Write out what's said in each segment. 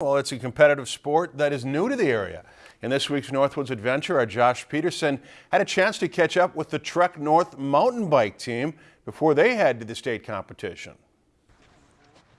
Well, it's a competitive sport that is new to the area. In this week's Northwoods Adventure, our Josh Peterson had a chance to catch up with the Trek North mountain bike team before they head to the state competition.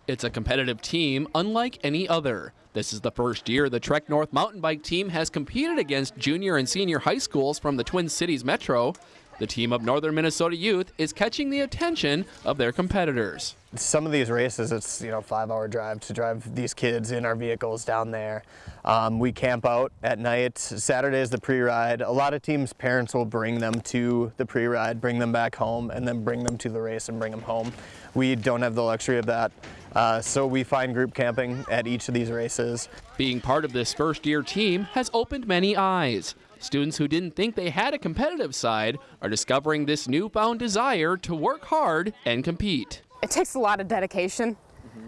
It's a competitive team unlike any other. This is the first year the Trek North mountain bike team has competed against junior and senior high schools from the Twin Cities Metro. The team of Northern Minnesota youth is catching the attention of their competitors. Some of these races, it's you know five hour drive to drive these kids in our vehicles down there. Um, we camp out at night. Saturday is the pre-ride. A lot of teams' parents will bring them to the pre-ride, bring them back home, and then bring them to the race and bring them home. We don't have the luxury of that, uh, so we find group camping at each of these races. Being part of this first year team has opened many eyes. Students who didn't think they had a competitive side are discovering this newfound desire to work hard and compete. It takes a lot of dedication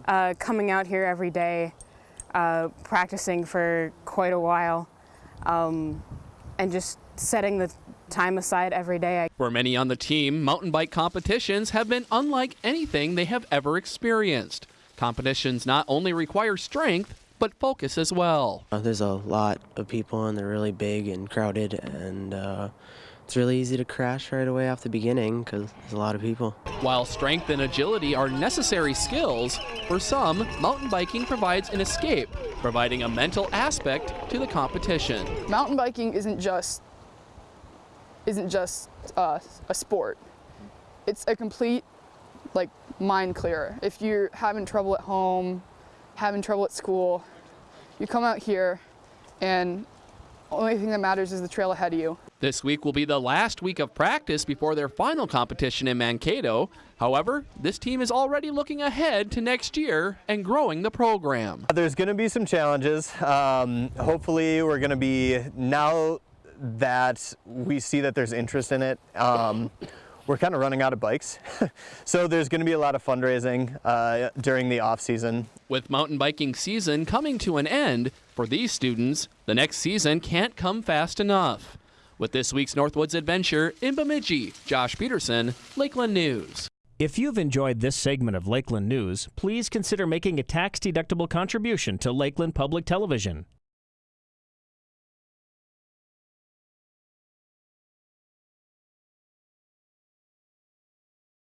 uh, coming out here every day, uh, practicing for quite a while, um, and just setting the time aside every day. For many on the team, mountain bike competitions have been unlike anything they have ever experienced. Competitions not only require strength, but focus as well. Uh, there's a lot of people and they're really big and crowded and uh, it's really easy to crash right away off the beginning because there's a lot of people. While strength and agility are necessary skills, for some, mountain biking provides an escape, providing a mental aspect to the competition. Mountain biking isn't just isn't just uh, a sport. It's a complete like mind clearer. If you're having trouble at home, having trouble at school, you come out here and only thing that matters is the trail ahead of you. This week will be the last week of practice before their final competition in Mankato. However, this team is already looking ahead to next year and growing the program. There's going to be some challenges. Um, hopefully we're going to be, now that we see that there's interest in it, um, we're kind of running out of bikes. so there's going to be a lot of fundraising uh, during the off season. With mountain biking season coming to an end, for these students, the next season can't come fast enough. With this week's Northwoods Adventure in Bemidji, Josh Peterson, Lakeland News. If you've enjoyed this segment of Lakeland News, please consider making a tax-deductible contribution to Lakeland Public Television.